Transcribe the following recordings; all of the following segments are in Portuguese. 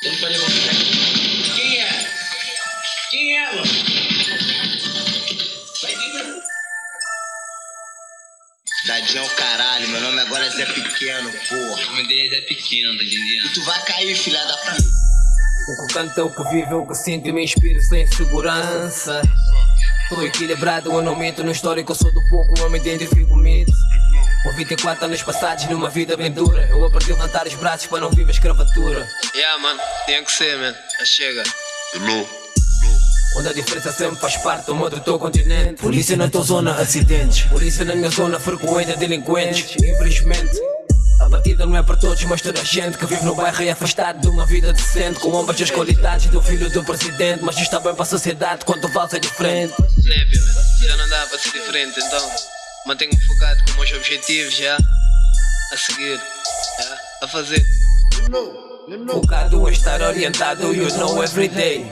Eu falei, vou ficar. Quem é? Quem é ela? Vai vir Dadinho é o caralho, meu nome agora é Zé Pequeno, porra. O nome dele é Zé Pequeno, tá entendendo? E tu vai cair, filha da puta. O que canta, o que vive, o que sinto e me inspiro sem segurança. Tô equilibrado, eu não minto no histórico, eu sou do pouco, eu me identifico mito. Com 24 anos passados numa vida bem dura, eu aprendi a levantar os braços para não viver escravatura. Yeah, mano, tem que ser, man. Já chega. Onde a diferença sempre faz parte do mundo do teu continente. Polícia na tua zona, acidentes. Polícia na minha zona, frequenta delinquentes. Infelizmente. A batida não é para todos, mas toda a gente que vive no bairro é afastado de uma vida decente. Com ambas as qualidades do filho do presidente. Mas isto está bem para a sociedade quando o vals é diferente. Népia. Já não dá para ser diferente, então mantenho-me focado com meus objetivos, já. A seguir, já. A fazer. Focado a estar orientado, you know everyday.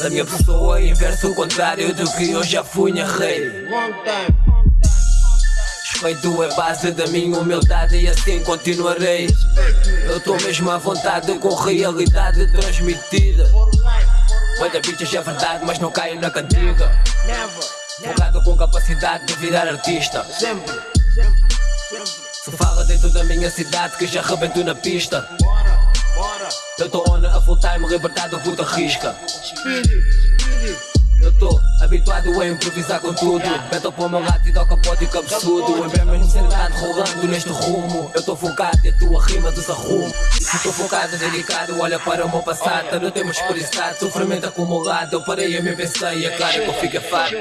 A minha pessoa inverso o contrário do que eu já fui na rei. Respeito é base da minha humildade e assim continuarei. Eu tô mesmo à vontade com realidade transmitida. Muita bichas é verdade, mas não caio na cantiga. Focado com capacidade de virar artista. Sempre, sempre, sempre. Se fala dentro da minha cidade que já rebento na pista. Bora, bora. Eu tô on a full time, libertado, puta risca. Eu tô habituado a improvisar com tudo. Beto para o meu lado e dou capote e cabeçudo Em minha ansiedade rolando neste rumo. Eu tô focado e a tua rima desarrumo se tô focado, dedicado, olha para o meu passado. Não temos prioridade, sofrimento acumulado. Eu parei a me pensar e é claro que eu fico afado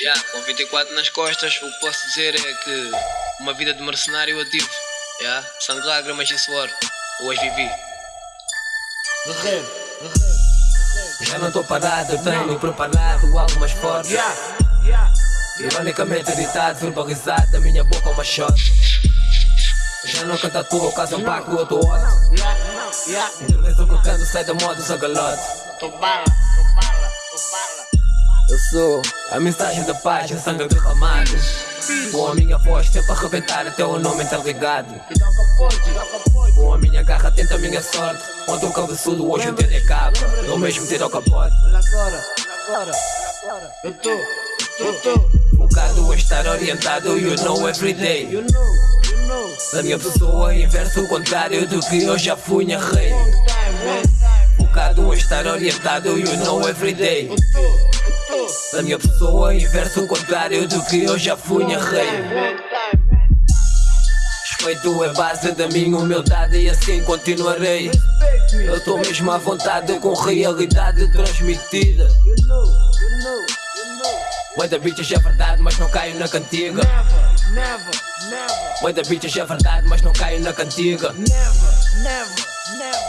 Yeah, com 24 nas costas, o que posso dizer é que uma vida de mercenário eu tive. Yeah, sangue, lágrimas e suor. Hoje vivi. Já não tô parado, eu tenho preparado algo mais forte Yeah, yeah. Ironicamente editado, verbalizado da minha boca uma shot Já não canta tua, caso um ótimo Yeah, yeah. Intervenção que eu canto sai da moda, sou galote tô bala. Eu sou a mensagem da paz, o sangue derramado Com a minha voz sempre a arrebentar até o nome tá ligado dá capote, dá capote. Com a minha garra tenta a minha sorte Ontem um cabeçudo, hoje o dedo é capa Eu mesmo tiro ao capote Olha agora, agora, agora. Eu tô, eu tô. Focado a estar orientado, you know everyday You know, you know. A minha pessoa inverso o contrário do que eu já fui rei man. Focado a estar orientado, you know everyday Eu tô, eu tô. A minha pessoa inverso o contrário do que eu já fui na rei Long time, man. Respeito é base da minha humildade e assim continuarei. Eu tô mesmo à vontade com realidade transmitida. Muita bichas é verdade, mas não caio na cantiga. Muita bichas é verdade, mas não caio na cantiga Never, never, never,